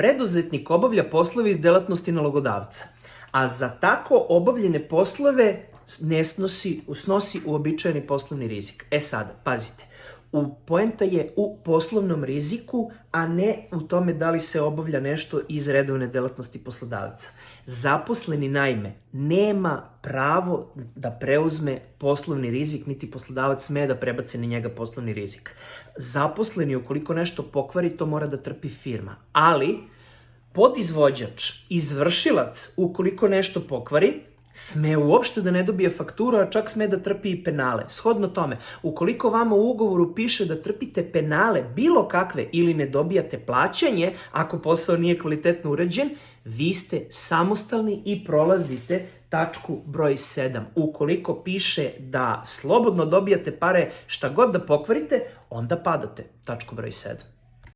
preduzetnik obavlja poslove iz delatnosti nalogodavca, a za tako obavljene poslove ne snosi, snosi uobičajeni poslovni rizik. E sad, pazite, u poenta je u poslovnom riziku, a ne u tome da li se obavlja nešto iz redovne delatnosti poslodavca. Zaposleni naime nema pravo da preuzme poslovni rizik, niti poslodavac sme da prebaci na njega poslovni rizik. Zaposleni ukoliko nešto pokvari, to mora da trpi firma. Ali, podizvođač, izvršilac, ukoliko nešto pokvari, sme uopšte da ne dobije fakturu, a čak sme da trpi i penale. Shodno tome, ukoliko vama u ugovoru piše da trpite penale bilo kakve ili ne dobijate plaćanje, ako posao nije kvalitetno urađen, vi ste samostalni i prolazite tačku broj 7. Ukoliko piše da slobodno dobijate pare šta god da pokvarite, onda padate tačku broj 7.